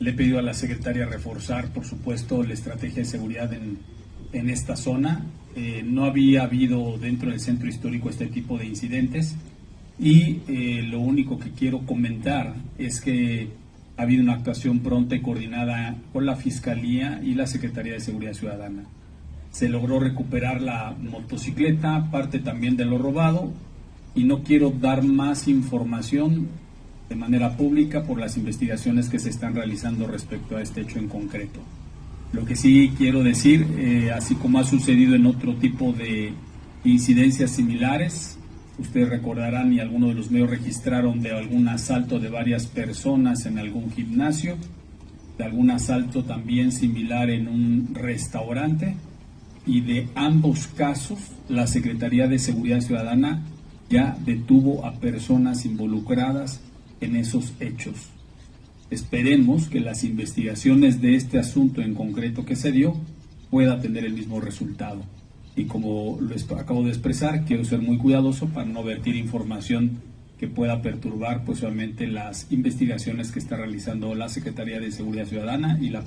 Le he pedido a la secretaria reforzar, por supuesto, la estrategia de seguridad en, en esta zona. Eh, no había habido dentro del centro histórico este tipo de incidentes y eh, lo único que quiero comentar es que ha habido una actuación pronta y coordinada con la Fiscalía y la Secretaría de Seguridad Ciudadana. Se logró recuperar la motocicleta, parte también de lo robado, y no quiero dar más información de manera pública por las investigaciones que se están realizando respecto a este hecho en concreto. Lo que sí quiero decir, eh, así como ha sucedido en otro tipo de incidencias similares, ustedes recordarán y algunos de los medios registraron de algún asalto de varias personas en algún gimnasio, de algún asalto también similar en un restaurante y de ambos casos la Secretaría de Seguridad Ciudadana ya detuvo a personas involucradas en esos hechos. Esperemos que las investigaciones de este asunto en concreto que se dio pueda tener el mismo resultado. Y como lo acabo de expresar, quiero ser muy cuidadoso para no vertir información que pueda perturbar posiblemente las investigaciones que está realizando la Secretaría de Seguridad Ciudadana y la